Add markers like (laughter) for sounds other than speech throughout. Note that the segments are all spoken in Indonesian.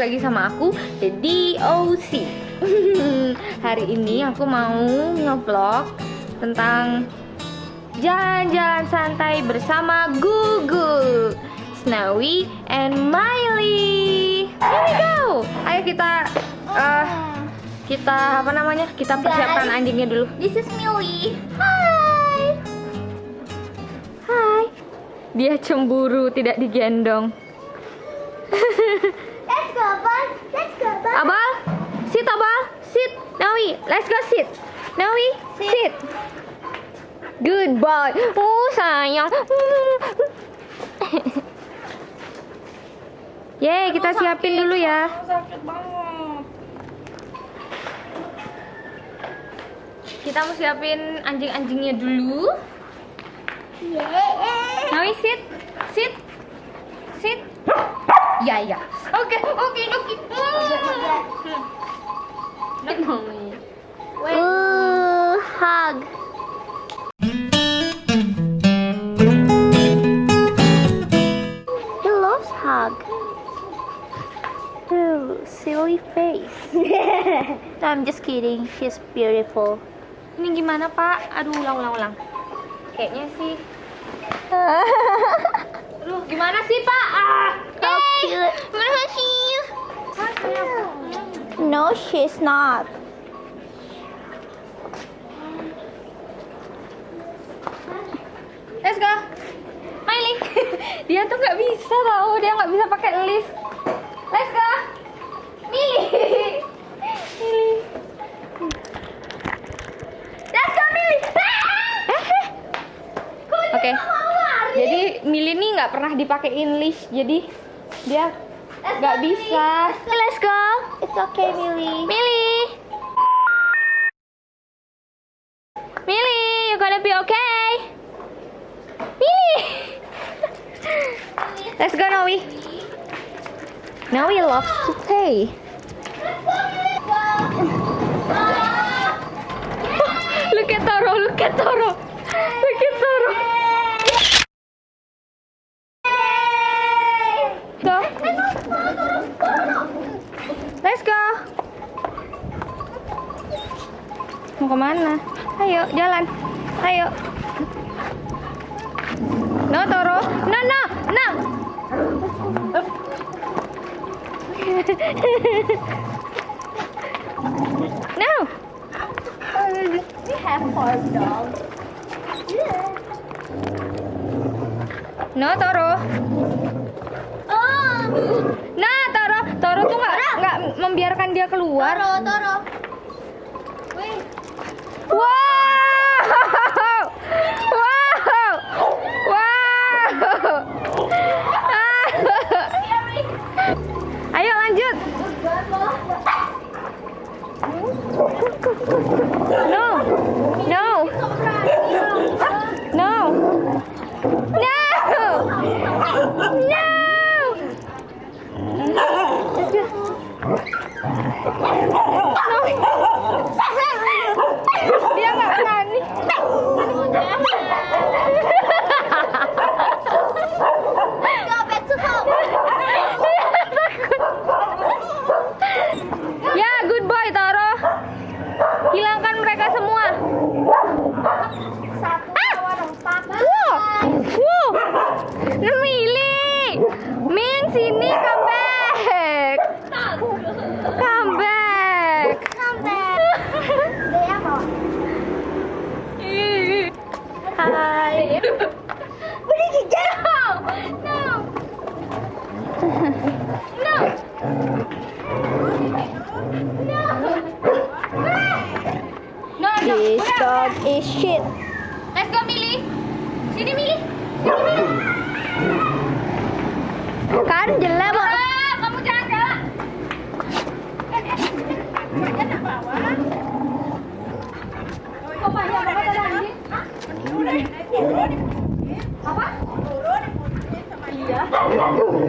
lagi sama aku Dedi OC (laughs) Hari ini aku mau ngevlog tentang jalan-jalan santai bersama Gugu Snowy and Miley. Here we go. Ayo kita uh, kita apa namanya? Kita persiapkan anjingnya dulu. This is Millie. Hai Hai. Dia cemburu tidak digendong (laughs) go, Bun. Let's go. Abal, sit Abal, sit. Nawi, let's go sit. Nawi, sit. Good boy. Oh sayang. (laughs) Yeay, kita siapin dulu ya. sakit banget Kita mau siapin anjing-anjingnya dulu. Yeah. Nawi, sit, sit, sit. Ya ya. Oke, oke, oke. Ooh, hug. He loves hug. Ooh, silly face. (laughs) I'm just kidding. She's beautiful. Ini gimana Pak? Aduh, ulang, ulang, ulang. Kayaknya sih. (laughs) Aduh, gimana sih Pak? Ah, How cute. No, she's not. let's go. Miley, (laughs) dia tuh nggak bisa tahu, dia nggak bisa pakai lift. Let's go. Milly, (laughs) Milly. Let's go Milly. (laughs) Oke. Jadi Milly nih nggak pernah dipakein lift, jadi dia nggak bisa. Let's go. It's okay, Millie. Milly. Milly, you gonna be okay? Milly. Let's go, Noe. Noe loves to play. (laughs) Look at Toro, look at Toro. Look at Toro. Go. Let's go. Mau ke mana? Ayo, jalan. Ayo. No, Toro. No, no, no. (laughs) no. We have farm dogs. No, Toro. Oh, Nah, Toro, Toro tuh nggak nggak membiarkan dia keluar. Toro, Toro. Wow! Wow! Wow! Ayo lanjut. No. No. Min sini come back. Come back. Come back. Dia mau. Hai. Beri gigit. No. No. No. No, no. This dog is shit. Let's go, Mili. Sini, Mili. Sini, Mili. Kan jelek. Ah, kamu jangan anjing? Apa? Iya.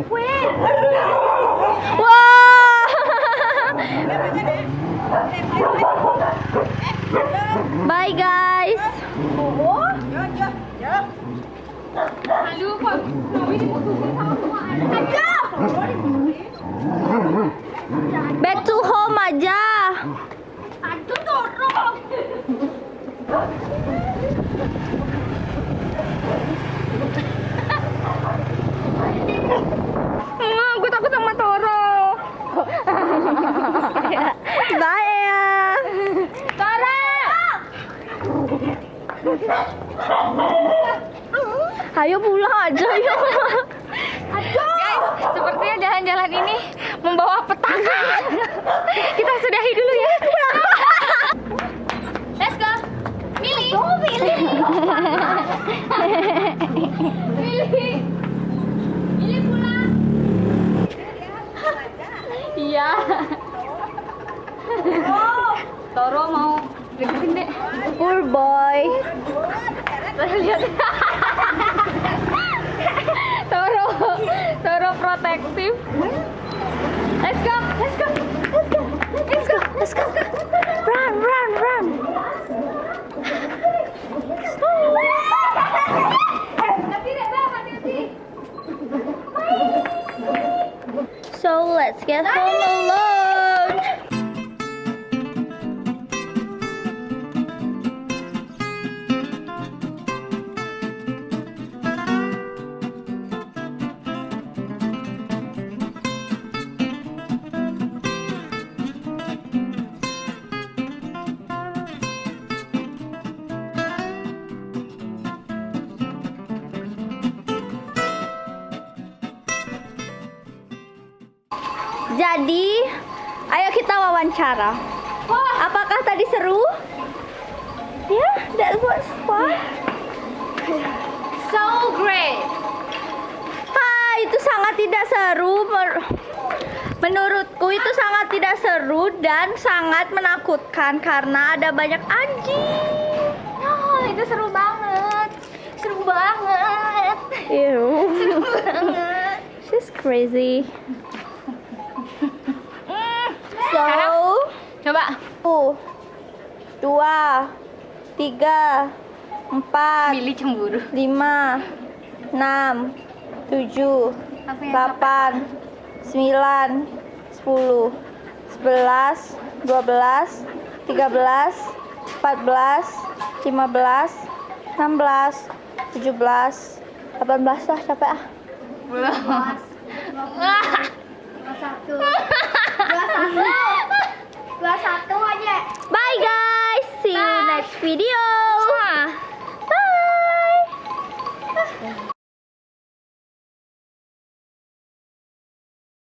Wih. Wah. Bye guys. Aduh, kok Novi diputusin sama semua anak. Aduh. Om aja. Aduh, Toro. Mama, gue takut sama Toro. Bye ya. Toro! Ayo pulang aja yuk. Guys, sepertinya jalan-jalan ini membawa petaka. Kita sudahi dulu ya. Let's go. Mili. Oh, Mili. Mili. Mili pulang. Iya. Toro mau deketin dek. Poor boy. Lihat. Toro, Toro protektif. Let's go, let's go, let's go, let's go, let's go. Run, run, run. So let's get home alone. Jadi, ayo kita wawancara. Apakah tadi seru? Ya, that was fun. so great. Ah, itu sangat tidak seru. Menurutku itu sangat tidak seru dan sangat menakutkan karena ada banyak anjing. Oh, itu seru banget. Seru banget. Ew. Seru banget. She's crazy. So, Coba. satu, dua, tiga, empat, Mili cemburu. lima, enam, tujuh, delapan, sembilan, sepuluh, sebelas, dua belas, tiga belas, empat belas, lima belas, enam belas, tujuh belas, delapan belas lah capek ah. Belum.